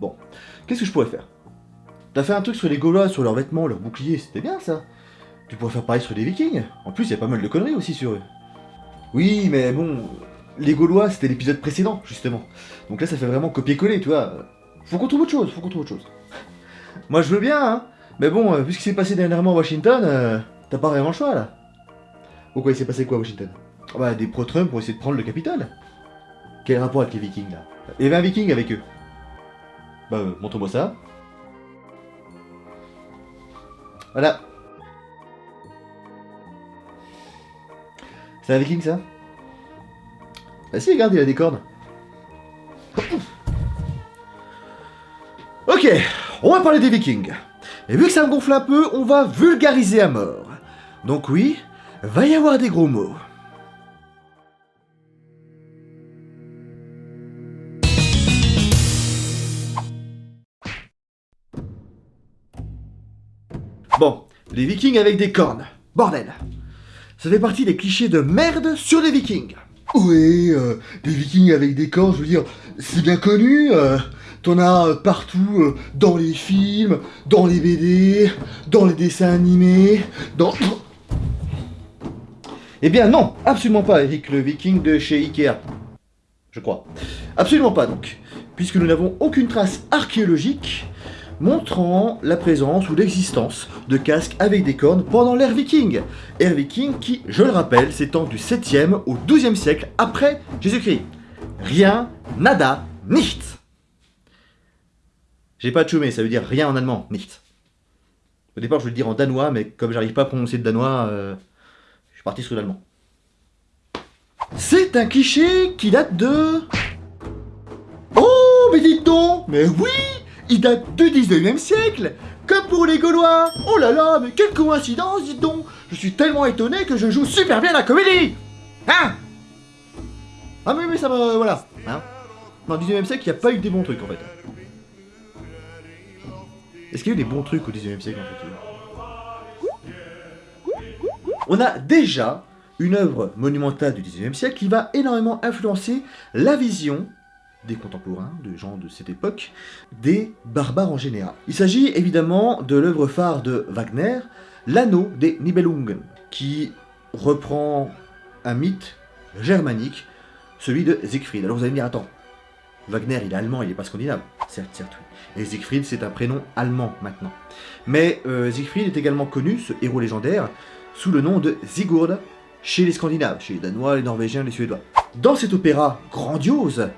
Bon, qu'est-ce que je pourrais faire? T'as fait un truc sur les Gaulois, sur leurs vêtements, leurs boucliers, c'était bien ça. Tu pourrais faire pareil sur les Vikings. En plus, il y a pas mal de conneries aussi sur eux. Oui, mais bon, les Gaulois, c'était l'épisode précédent, justement. Donc là, ça fait vraiment copier-coller, tu vois. Faut qu'on trouve autre chose, faut qu'on trouve autre chose. Moi, je veux bien, hein. Mais bon, euh, vu ce qui s'est passé dernièrement à Washington, euh, t'as pas vraiment le choix, là. Pourquoi il s'est passé quoi à Washington? Ah Bah, des pro-Trump pour essayer de prendre le Capitole. Quel rapport avec les Vikings, là? Il y avait un Viking avec eux. Bah, euh, montre-moi ça. Voilà. C'est un Viking, ça? Ah si, regarde, il a des cornes. Ok, on va parler des Vikings. Et vu que ça me gonfle un peu, on va vulgariser à mort. Donc oui, va y avoir des gros mots. Bon, les vikings avec des cornes. Bordel. Ça fait partie des clichés de merde sur les vikings. Oui, euh, des vikings avec des cornes, je veux dire, c'est bien connu. euh, T'en as partout, euh, dans les films, dans les BD, dans les dessins animés, dans... Eh bien non, absolument pas, Eric le viking de chez Ikea. Je crois. Absolument pas donc, puisque nous n'avons aucune trace archéologique montrant la présence ou l'existence de casques avec des cornes pendant l'ère viking. Ère viking qui, je le rappelle, s'étend du 7e au 12e siècle après Jésus-Christ. Rien, nada, nicht. J'ai pas tchoumé, ça veut dire rien en allemand, nicht. Au départ, je voulais le dire en danois, mais comme j'arrive pas à prononcer le danois, euh, je suis parti sur l'allemand. C'est un cliché qui date de... Oh, mais dites donc Mais oui Il date du 19e siècle Comme pour les Gaulois Oh là là, mais quelle coïncidence, dites donc Je suis tellement étonné que je joue super bien la comédie Hein Ah mais, mais ça me... voilà. Hein Dans le 19e siècle, il n'y a pas eu des bons trucs, en fait. Est-ce qu'il y a eu des bons trucs au 19e siècle, en fait On a déjà une œuvre monumentale du 19e siècle qui va énormément influencer la vision des contemporains, de gens de cette époque, des barbares en général. Il s'agit évidemment de l'œuvre phare de Wagner, L'Anneau des Nibelungen, qui reprend un mythe germanique, celui de Siegfried. Alors vous allez me dire, attends, Wagner il est allemand, il n'est pas scandinave. Certes, certes, oui. Et Siegfried c'est un prénom allemand maintenant. Mais euh, Siegfried est également connu, ce héros légendaire, sous le nom de Sigurd chez les Scandinaves, chez les Danois, les Norvégiens, les Suédois. Dans cet opéra grandiose,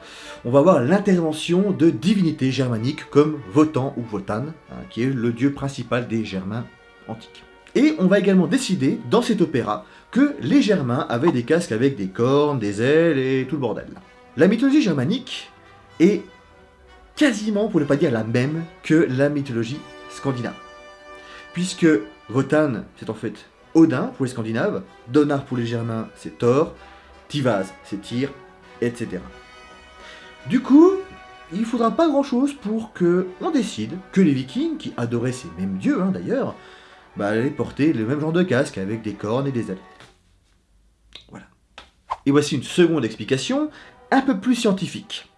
on va voir l'intervention de divinités germaniques comme Wotan ou Wotan, hein, qui est le dieu principal des Germains antiques. Et on va également décider, dans cet opéra, que les Germains avaient des casques avec des cornes, des ailes et tout le bordel. La mythologie germanique est quasiment, pour ne pas dire la même, que la mythologie scandinave. Puisque Wotan, c'est en fait Odin pour les Scandinaves, Donar pour les Germains, c'est Thor, Tivaz, c'est Tyr, etc. Du coup, il faudra pas grand chose pour que on décide que les Vikings, qui adoraient ces mêmes dieux hein, d'ailleurs, bah, allaient porter le même genre de casque avec des cornes et des ailes. Voilà. Et voici une seconde explication, un peu plus scientifique.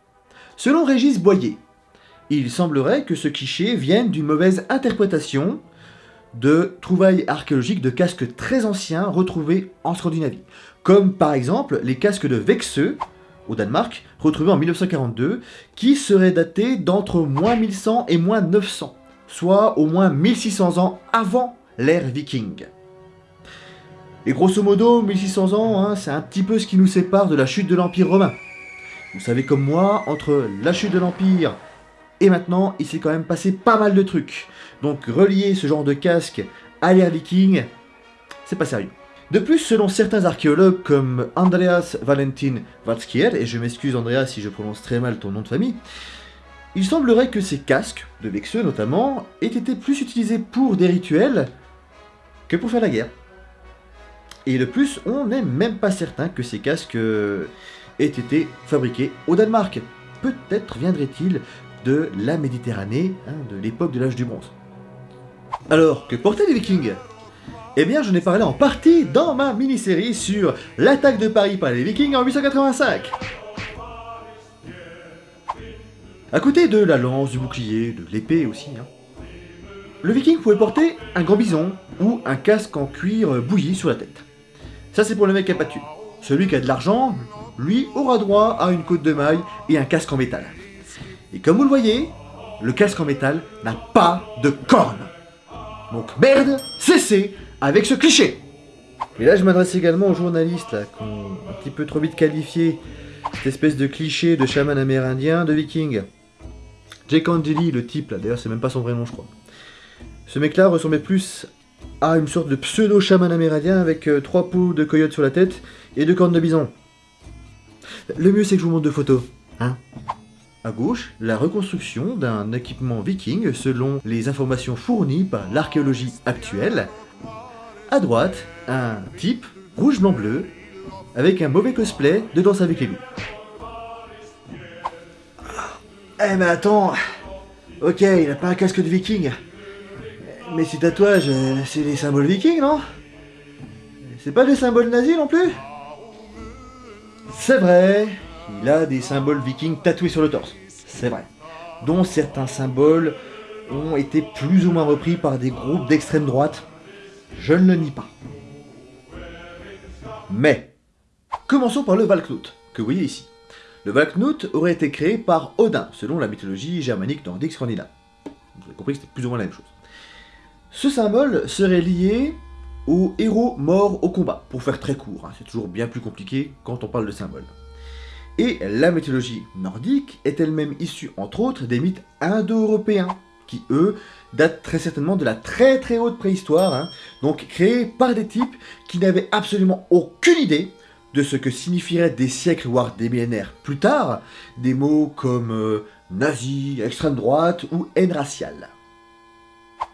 Selon Régis Boyer, il semblerait que ce cliché vienne d'une mauvaise interprétation de trouvailles archéologiques de casques très anciens retrouvés en Scandinavie, comme par exemple les casques de Vexeux, au Danemark, retrouvés en 1942, qui seraient datés d'entre moins 1100 et moins 900, soit au moins 1600 ans avant l'ère viking. Et grosso modo, 1600 ans, hein, c'est un petit peu ce qui nous sépare de la chute de l'Empire romain. Vous savez comme moi, entre la chute de l'Empire et maintenant, il s'est quand même passé pas mal de trucs. Donc relier ce genre de casque à l'ère viking, c'est pas sérieux. De plus, selon certains archéologues comme Andreas Valentin Valskier, et je m'excuse Andreas si je prononce très mal ton nom de famille, il semblerait que ces casques, de Vexeux notamment, aient été plus utilisés pour des rituels que pour faire la guerre. Et de plus, on n'est même pas certain que ces casques euh, aient été fabriqués au Danemark. Peut-être viendrait-il de la Méditerranée, hein, de l'époque de l'âge du bronze. Alors, que portaient les vikings? Eh bien, j'en ai parlé en partie dans ma mini-série sur l'attaque de Paris par les vikings en 885. À côté de la lance, du bouclier, de l'épée aussi. hein. Le viking pouvait porter un grand bison ou un casque en cuir bouilli sur la tête. Ça c'est pour le mec qui a. Celui qui a de l'argent, lui, aura droit à une côte de maille et un casque en métal. Et comme vous le voyez, le casque en métal n'a pas de cornes. Donc merde, cessez avec ce cliché Et là je m'adresse également aux journalistes qui ont un petit peu trop vite qualifié cette espèce de cliché de chaman amérindien de viking. Jake Angeli, le type là, d'ailleurs c'est même pas son vrai nom je crois. Ce mec là ressemblait plus à une sorte de pseudo-chaman amérindien avec euh, trois peaux de coyote sur la tête et deux cornes de bison. Le mieux c'est que je vous montre deux photos, hein À gauche, la reconstruction d'un équipement viking selon les informations fournies par l'archéologie actuelle. À droite, un type rouge blanc bleu avec un mauvais cosplay de Danse avec les loups. Eh mais attends, ok, il a pas un casque de viking, mais ces tatouages, c'est les symboles vikings, non? C'est pas des symboles nazis non plus? C'est vrai, il a des symboles vikings tatoués sur le torse, c'est vrai. Dont certains symboles ont été plus ou moins repris par des groupes d'extrême droite, je ne le nie pas. Mais, commençons par le Valknut, que vous voyez ici. Le Valknut aurait été créé par Odin, selon la mythologie germanique nordique scandinave. Vous avez compris que c'était plus ou moins la même chose. Ce symbole serait lié aux héros morts au combat, pour faire très court, hein, c'est toujours bien plus compliqué quand on parle de symbole. Et la mythologie nordique est elle-même issue, entre autres, des mythes indo-européens, qui eux datent très certainement de la très très haute préhistoire, hein, donc créés par des types qui n'avaient absolument aucune idée de ce que signifieraient des siècles, voire des millénaires plus tard, des mots comme euh, nazi, extrême droite ou haine raciale.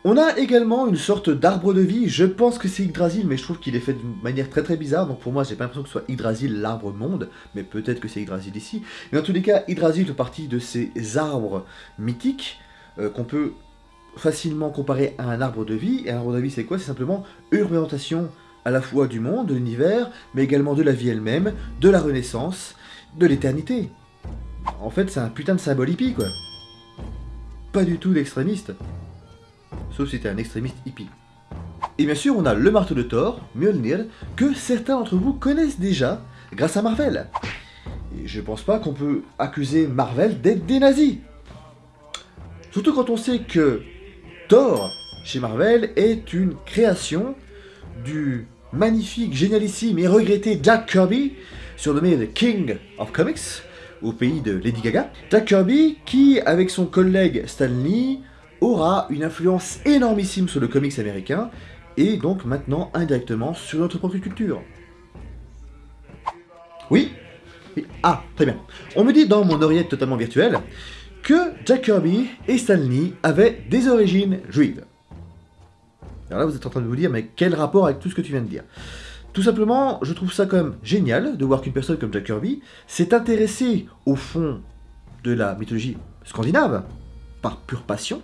On a également une sorte d'arbre de vie, je pense que c'est Yggdrasil, mais je trouve qu'il est fait d'une manière très très bizarre, donc pour moi j'ai pas l'impression que ce soit Yggdrasil l'arbre monde, mais peut-être que c'est Yggdrasil ici. Mais dans tous les cas, Yggdrasil fait partie de ces arbres mythiques euh, qu'on peut facilement comparer à un arbre de vie, et un arbre de vie c'est quoi? C'est simplement une représentation à la fois du monde, de l'univers, mais également de la vie elle-même, de la renaissance, de l'éternité. En fait c'est un putain de symbole hippie quoi. Pas du tout d'extrémiste sauf si t'es un extrémiste hippie. Et bien sûr, on a le marteau de Thor, Mjolnir, que certains d'entre vous connaissent déjà grâce à Marvel. Et je pense pas qu'on peut accuser Marvel d'être des nazis. Surtout quand on sait que Thor, chez Marvel, est une création du magnifique, génialissime et regretté Jack Kirby, surnommé The King of Comics, au pays de Lady Gaga. Jack Kirby qui, avec son collègue Stan Lee, aura une influence énormissime sur le comics américain, et donc maintenant indirectement sur notre propre culture. Oui? Ah, très bien. On me dit dans mon oreillette totalement virtuelle que Jack Kirby et Stan Lee avaient des origines juives. Alors là, vous êtes en train de vous dire, mais quel rapport avec tout ce que tu viens de dire? Tout simplement, je trouve ça quand même génial de voir qu'une personne comme Jack Kirby s'est intéressée au fond de la mythologie scandinave, par pure passion,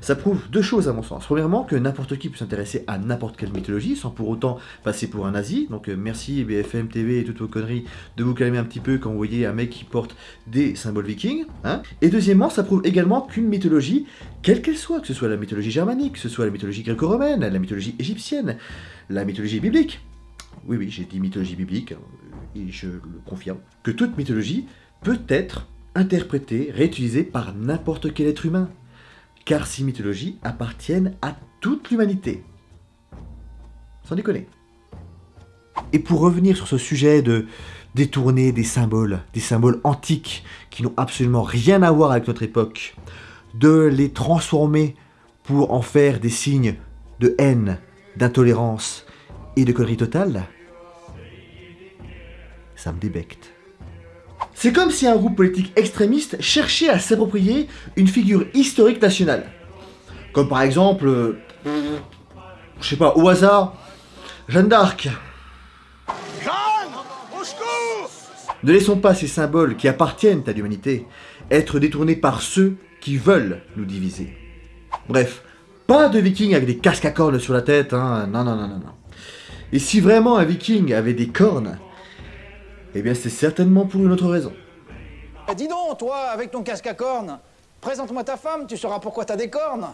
ça prouve deux choses à mon sens. Premièrement, que n'importe qui peut s'intéresser à n'importe quelle mythologie sans pour autant passer pour un nazi. Donc euh, merci BFM TV et toutes vos conneries de vous calmer un petit peu quand vous voyez un mec qui porte des symboles vikings. Hein. Et deuxièmement, ça prouve également qu'une mythologie, quelle qu'elle soit, que ce soit la mythologie germanique, que ce soit la mythologie gréco-romaine, la mythologie égyptienne, la mythologie biblique, oui oui j'ai dit mythologie biblique, euh, et je le confirme, que toute mythologie peut être interprétée, réutilisée par n'importe quel être humain car ces mythologies appartiennent à toute l'humanité. Sans déconner. Et pour revenir sur ce sujet de détourner des symboles, des symboles antiques qui n'ont absolument rien à voir avec notre époque, de les transformer pour en faire des signes de haine, d'intolérance et de connerie totale, ça me débecte. C'est comme si un groupe politique extrémiste cherchait à s'approprier une figure historique nationale. Comme par exemple, euh, je sais pas, au hasard, Jeanne d'Arc. Ne laissons pas ces symboles qui appartiennent à l'humanité être détournés par ceux qui veulent nous diviser. Bref, pas de vikings avec des casques à cornes sur la tête, hein. non, non, non, non, non. Et si vraiment un viking avait des cornes, eh bien c'est certainement pour une autre raison. Eh, dis donc, toi, avec ton casque à cornes, présente-moi ta femme, tu sauras pourquoi t'as des cornes.